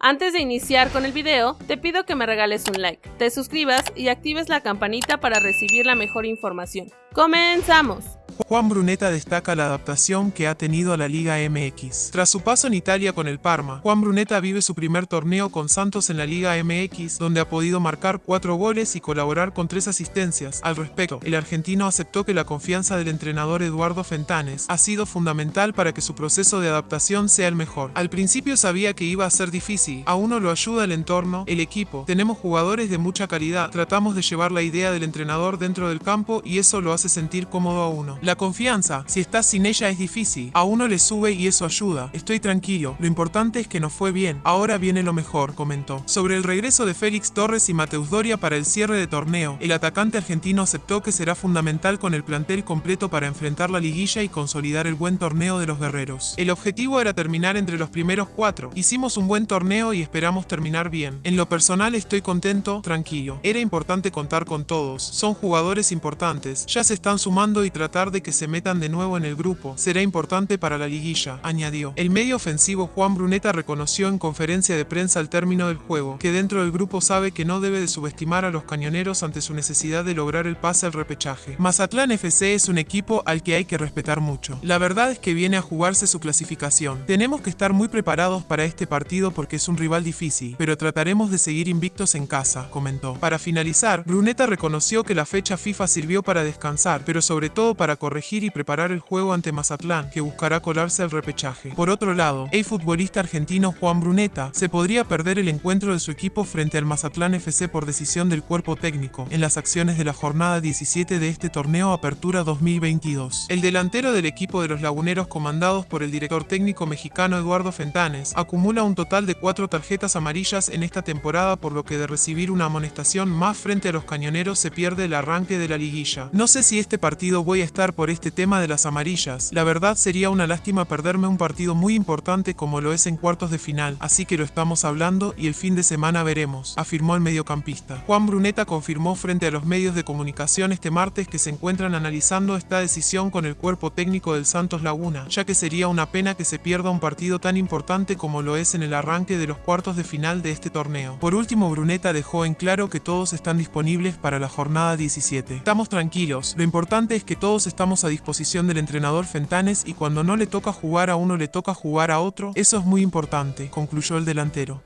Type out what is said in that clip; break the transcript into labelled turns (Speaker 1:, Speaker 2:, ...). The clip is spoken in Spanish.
Speaker 1: Antes de iniciar con el video, te pido que me regales un like, te suscribas y actives la campanita para recibir la mejor información. ¡Comenzamos!
Speaker 2: Juan Bruneta destaca la adaptación que ha tenido a la Liga MX. Tras su paso en Italia con el Parma, Juan Bruneta vive su primer torneo con Santos en la Liga MX, donde ha podido marcar cuatro goles y colaborar con tres asistencias. Al respecto, el argentino aceptó que la confianza del entrenador Eduardo Fentanes ha sido fundamental para que su proceso de adaptación sea el mejor. Al principio sabía que iba a ser difícil, a uno lo ayuda el entorno, el equipo, tenemos jugadores de mucha calidad, tratamos de llevar la idea del entrenador dentro del campo y eso lo hace sentir cómodo a uno. La confianza, si estás sin ella es difícil. A uno le sube y eso ayuda. Estoy tranquilo, lo importante es que nos fue bien. Ahora viene lo mejor, comentó. Sobre el regreso de Félix Torres y Mateus Doria para el cierre de torneo, el atacante argentino aceptó que será fundamental con el plantel completo para enfrentar la liguilla y consolidar el buen torneo de los guerreros. El objetivo era terminar entre los primeros cuatro. Hicimos un buen torneo y esperamos terminar bien. En lo personal estoy contento, tranquilo. Era importante contar con todos. Son jugadores importantes. Ya se están sumando y tratar de que se metan de nuevo en el grupo será importante para la liguilla, añadió. El medio ofensivo Juan Bruneta reconoció en conferencia de prensa al término del juego que dentro del grupo sabe que no debe de subestimar a los cañoneros ante su necesidad de lograr el pase al repechaje. Mazatlán FC es un equipo al que hay que respetar mucho. La verdad es que viene a jugarse su clasificación. Tenemos que estar muy preparados para este partido porque es un rival difícil, pero trataremos de seguir invictos en casa, comentó. Para finalizar, Bruneta reconoció que la fecha FIFA sirvió para descansar, pero sobre todo para corregir y preparar el juego ante Mazatlán, que buscará colarse al repechaje. Por otro lado, el futbolista argentino Juan Bruneta se podría perder el encuentro de su equipo frente al Mazatlán FC por decisión del cuerpo técnico en las acciones de la jornada 17 de este torneo Apertura 2022. El delantero del equipo de los laguneros comandados por el director técnico mexicano Eduardo Fentanes acumula un total de cuatro tarjetas amarillas en esta temporada por lo que de recibir una amonestación más frente a los cañoneros se pierde el arranque de la liguilla. No sé si este partido voy a estar por este tema de las amarillas. La verdad sería una lástima perderme un partido muy importante como lo es en cuartos de final, así que lo estamos hablando y el fin de semana veremos, afirmó el mediocampista. Juan Bruneta confirmó frente a los medios de comunicación este martes que se encuentran analizando esta decisión con el cuerpo técnico del Santos Laguna, ya que sería una pena que se pierda un partido tan importante como lo es en el arranque de los cuartos de final de este torneo. Por último, Bruneta dejó en claro que todos están disponibles para la jornada 17. Estamos tranquilos, lo importante es que todos estamos a disposición del entrenador Fentanes y cuando no le toca jugar a uno le toca jugar a otro, eso es muy importante, concluyó el delantero.